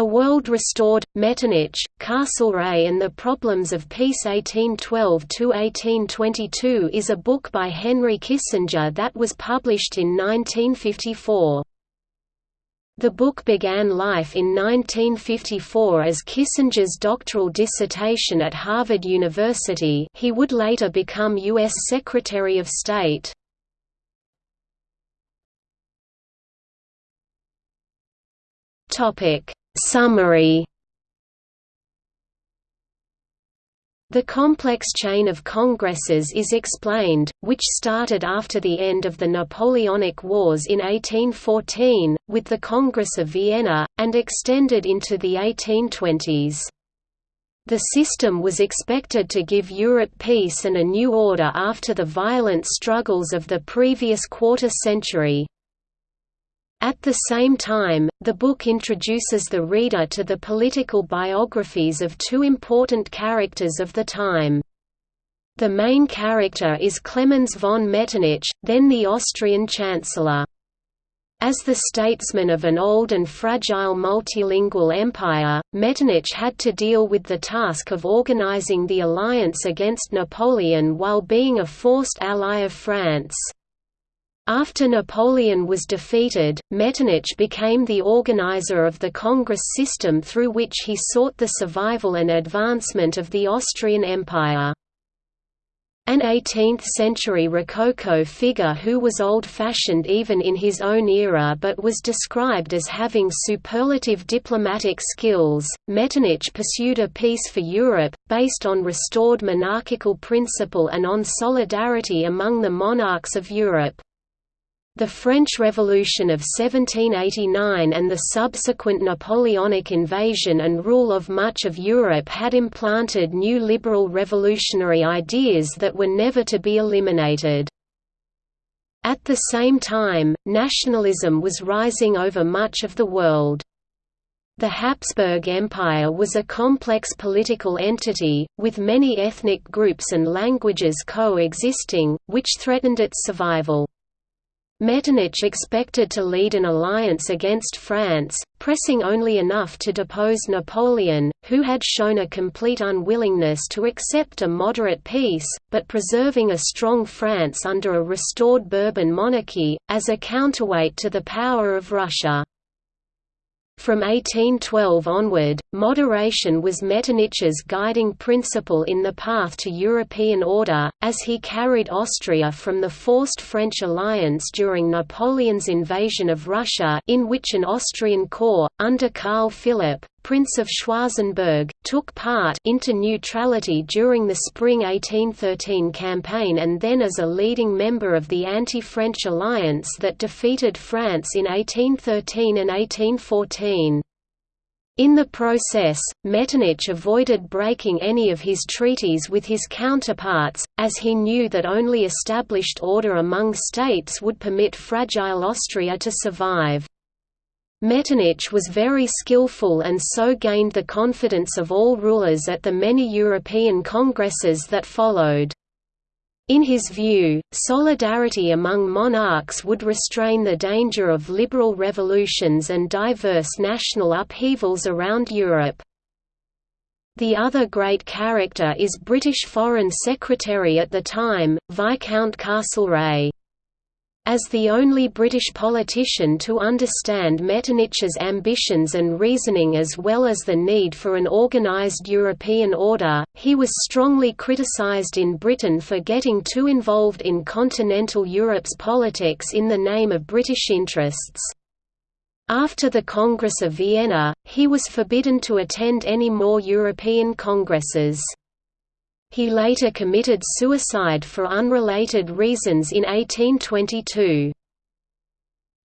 A World Restored, Metternich, Castlereagh and the Problems of Peace 1812–1822 is a book by Henry Kissinger that was published in 1954. The book began life in 1954 as Kissinger's doctoral dissertation at Harvard University he would later become U.S. Secretary of State. Topic Summary The complex chain of congresses is explained, which started after the end of the Napoleonic Wars in 1814, with the Congress of Vienna, and extended into the 1820s. The system was expected to give Europe peace and a new order after the violent struggles of the previous quarter century. At the same time, the book introduces the reader to the political biographies of two important characters of the time. The main character is Clemens von Metternich, then the Austrian Chancellor. As the statesman of an old and fragile multilingual empire, Metternich had to deal with the task of organizing the alliance against Napoleon while being a forced ally of France. After Napoleon was defeated, Metternich became the organizer of the Congress system through which he sought the survival and advancement of the Austrian Empire. An 18th-century Rococo figure who was old-fashioned even in his own era but was described as having superlative diplomatic skills, Metternich pursued a peace for Europe, based on restored monarchical principle and on solidarity among the monarchs of Europe. The French Revolution of 1789 and the subsequent Napoleonic invasion and rule of much of Europe had implanted new liberal revolutionary ideas that were never to be eliminated. At the same time, nationalism was rising over much of the world. The Habsburg Empire was a complex political entity, with many ethnic groups and languages coexisting, which threatened its survival. Metternich expected to lead an alliance against France, pressing only enough to depose Napoleon, who had shown a complete unwillingness to accept a moderate peace, but preserving a strong France under a restored Bourbon monarchy, as a counterweight to the power of Russia. From 1812 onward, moderation was Metternich's guiding principle in the path to European order, as he carried Austria from the forced French alliance during Napoleon's invasion of Russia in which an Austrian corps, under Karl Philipp, Prince of Schwarzenberg, took part into neutrality during the spring 1813 campaign and then as a leading member of the anti-French alliance that defeated France in 1813 and 1814. In the process, Metternich avoided breaking any of his treaties with his counterparts, as he knew that only established order among states would permit fragile Austria to survive. Metternich was very skillful and so gained the confidence of all rulers at the many European congresses that followed. In his view, solidarity among monarchs would restrain the danger of liberal revolutions and diverse national upheavals around Europe. The other great character is British Foreign Secretary at the time, Viscount Castlereagh. As the only British politician to understand Metternich's ambitions and reasoning as well as the need for an organised European order, he was strongly criticised in Britain for getting too involved in continental Europe's politics in the name of British interests. After the Congress of Vienna, he was forbidden to attend any more European congresses. He later committed suicide for unrelated reasons in 1822.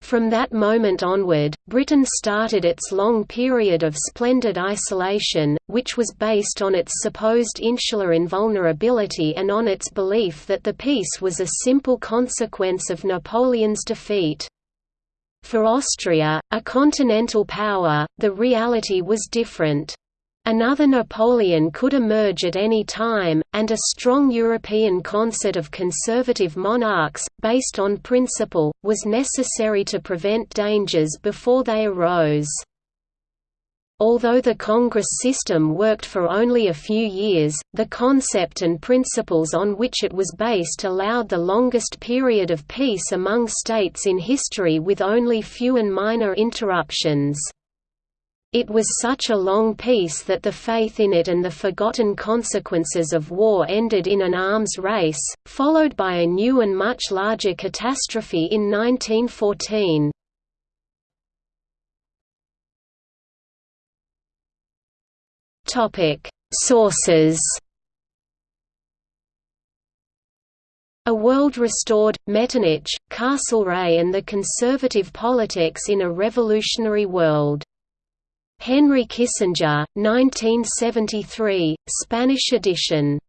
From that moment onward, Britain started its long period of splendid isolation, which was based on its supposed insular invulnerability and on its belief that the peace was a simple consequence of Napoleon's defeat. For Austria, a continental power, the reality was different. Another Napoleon could emerge at any time, and a strong European concert of conservative monarchs, based on principle, was necessary to prevent dangers before they arose. Although the Congress system worked for only a few years, the concept and principles on which it was based allowed the longest period of peace among states in history with only few and minor interruptions. It was such a long peace that the faith in it and the forgotten consequences of war ended in an arms race, followed by a new and much larger catastrophe in 1914. Topic: Sources. A World Restored, Metternich, Castlereagh and the Conservative Politics in a Revolutionary World. Henry Kissinger, 1973, Spanish edition.